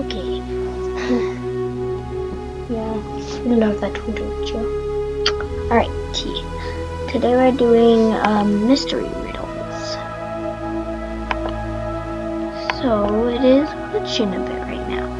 Okay. yeah, I love that one, don't you? Alright, Today we're doing um, mystery riddles. So it is a bit right now.